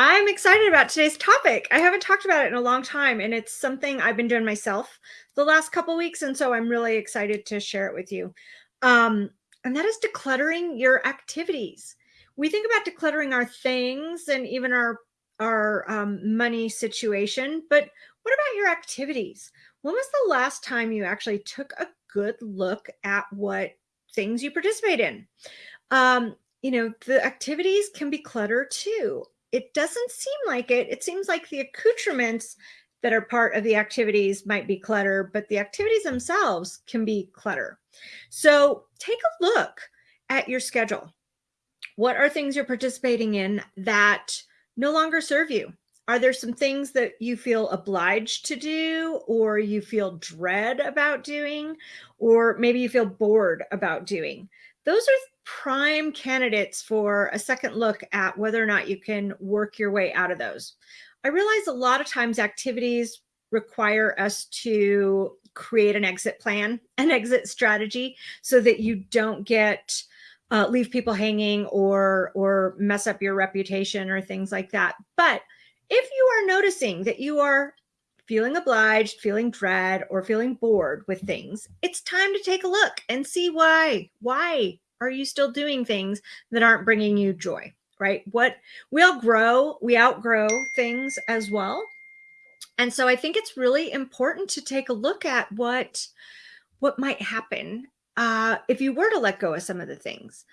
I'm excited about today's topic. I haven't talked about it in a long time, and it's something I've been doing myself the last couple weeks, and so I'm really excited to share it with you. Um, and that is decluttering your activities. We think about decluttering our things and even our our um, money situation, but what about your activities? When was the last time you actually took a good look at what things you participate in? Um, you know, the activities can be clutter too it doesn't seem like it. It seems like the accoutrements that are part of the activities might be clutter, but the activities themselves can be clutter. So take a look at your schedule. What are things you're participating in that no longer serve you? Are there some things that you feel obliged to do or you feel dread about doing, or maybe you feel bored about doing? Those are prime candidates for a second look at whether or not you can work your way out of those. I realize a lot of times activities require us to create an exit plan, an exit strategy, so that you don't get uh, leave people hanging or or mess up your reputation or things like that. But if you are noticing that you are feeling obliged, feeling dread, or feeling bored with things, it's time to take a look and see why. Why are you still doing things that aren't bringing you joy? Right? What we all grow, we outgrow things as well. And so I think it's really important to take a look at what what might happen uh, if you were to let go of some of the things.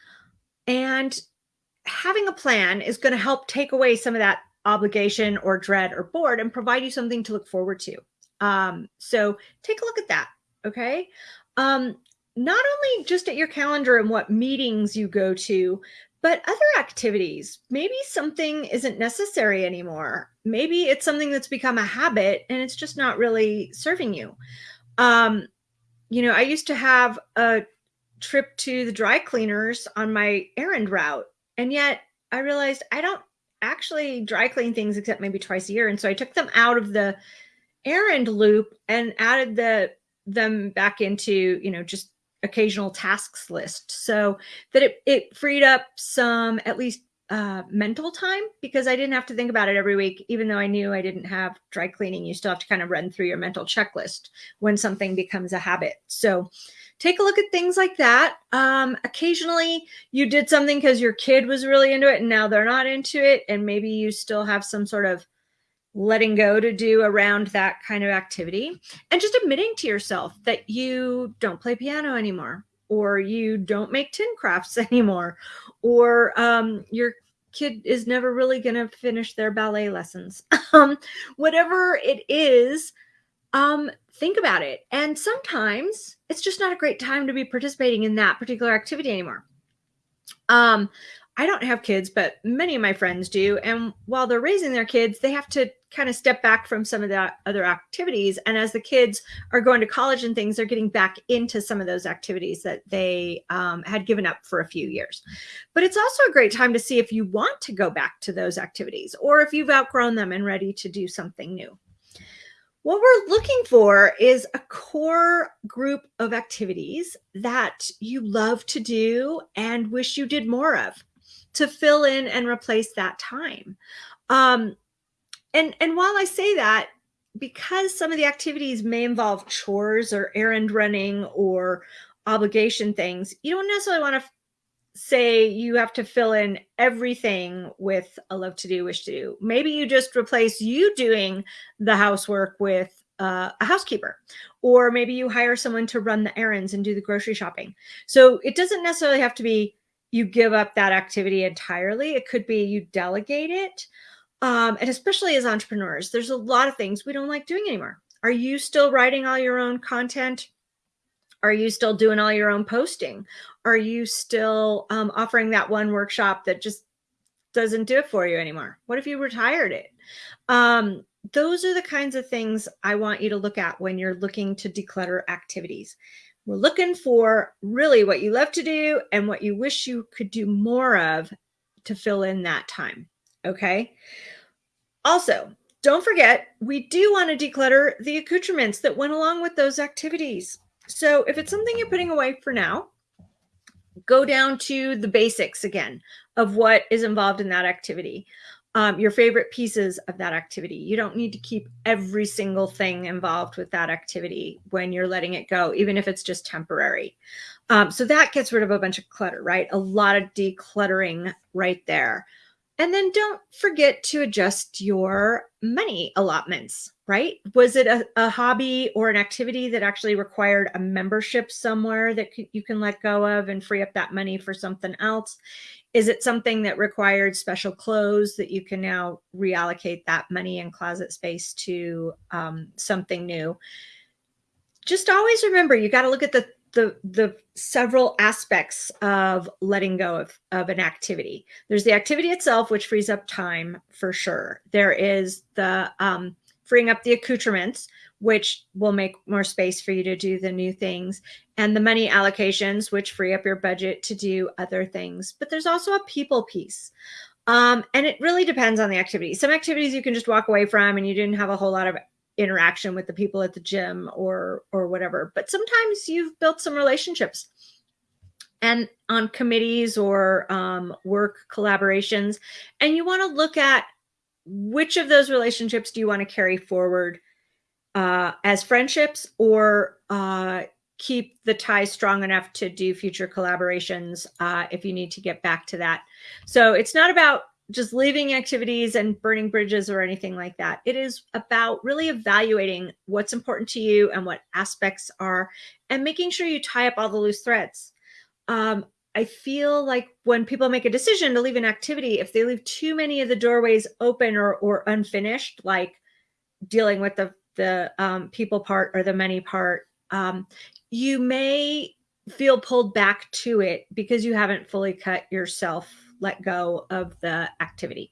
And having a plan is going to help take away some of that obligation or dread or bored and provide you something to look forward to. Um, so take a look at that. Okay. Um, not only just at your calendar and what meetings you go to, but other activities. Maybe something isn't necessary anymore. Maybe it's something that's become a habit and it's just not really serving you. Um, you know, I used to have a trip to the dry cleaners on my errand route, and yet I realized I don't actually dry clean things except maybe twice a year. And so I took them out of the errand loop and added the them back into, you know, just occasional tasks list so that it, it freed up some at least uh, mental time because I didn't have to think about it every week, even though I knew I didn't have dry cleaning. You still have to kind of run through your mental checklist when something becomes a habit. So take a look at things like that. Um, occasionally you did something because your kid was really into it and now they're not into it. And maybe you still have some sort of letting go to do around that kind of activity and just admitting to yourself that you don't play piano anymore or you don't make tin crafts anymore or um, your kid is never really going to finish their ballet lessons. Um, whatever it is um, think about it. And sometimes it's just not a great time to be participating in that particular activity anymore. Um, I don't have kids, but many of my friends do. And while they're raising their kids, they have to kind of step back from some of the other activities. And as the kids are going to college and things, they're getting back into some of those activities that they um, had given up for a few years. But it's also a great time to see if you want to go back to those activities or if you've outgrown them and ready to do something new. What we're looking for is a core group of activities that you love to do and wish you did more of to fill in and replace that time. Um, and, and while I say that, because some of the activities may involve chores or errand running or obligation things, you don't necessarily want to say you have to fill in everything with a love to do, wish to do. Maybe you just replace you doing the housework with uh, a housekeeper, or maybe you hire someone to run the errands and do the grocery shopping. So it doesn't necessarily have to be you give up that activity entirely. It could be you delegate it. Um, and especially as entrepreneurs, there's a lot of things we don't like doing anymore. Are you still writing all your own content? Are you still doing all your own posting? Are you still um, offering that one workshop that just doesn't do it for you anymore? What if you retired it? Um, those are the kinds of things I want you to look at when you're looking to declutter activities. We're looking for really what you love to do and what you wish you could do more of to fill in that time. Okay. Also, don't forget, we do want to declutter the accoutrements that went along with those activities. So if it's something you're putting away for now, go down to the basics again of what is involved in that activity. um, your favorite pieces of that activity. You don't need to keep every single thing involved with that activity when you're letting it go, even if it's just temporary. Um, so that gets rid of a bunch of clutter, right? A lot of decluttering right there. And then don't forget to adjust your money allotments, right? Was it a, a hobby or an activity that actually required a membership somewhere that you can let go of and free up that money for something else? Is it something that required special clothes that you can now reallocate that money and closet space to um, something new? Just always remember, you got to look at the the the several aspects of letting go of, of an activity. There's the activity itself, which frees up time for sure. There is the um, freeing up the accoutrements, which will make more space for you to do the new things, and the money allocations, which free up your budget to do other things. But there's also a people piece. Um, and it really depends on the activity. Some activities you can just walk away from and you didn't have a whole lot of interaction with the people at the gym or or whatever but sometimes you've built some relationships. And on committees or um, work collaborations and you want to look at which of those relationships do you want to carry forward uh, as friendships or uh, keep the ties strong enough to do future collaborations uh, if you need to get back to that. So it's not about just leaving activities and burning bridges or anything like that. It is about really evaluating what's important to you and what aspects are, and making sure you tie up all the loose threads. Um, I feel like when people make a decision to leave an activity, if they leave too many of the doorways open or, or unfinished, like dealing with the, the um, people part or the money part, um, you may feel pulled back to it because you haven't fully cut yourself let go of the activity.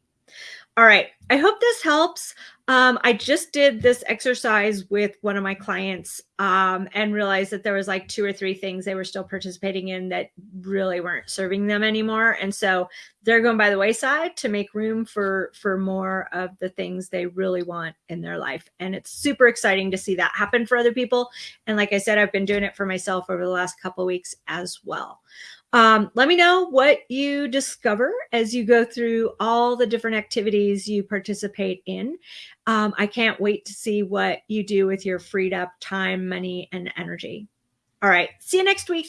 All right, I hope this helps. Um, I just did this exercise with one of my clients um, and realized that there was like two or three things they were still participating in that really weren't serving them anymore. And so they're going by the wayside to make room for, for more of the things they really want in their life. And it's super exciting to see that happen for other people. And like I said, I've been doing it for myself over the last couple weeks as well. Um, let me know what you discover as you go through all the different activities you participate in. Um, I can't wait to see what you do with your freed up time, money, and energy. All right. See you next week.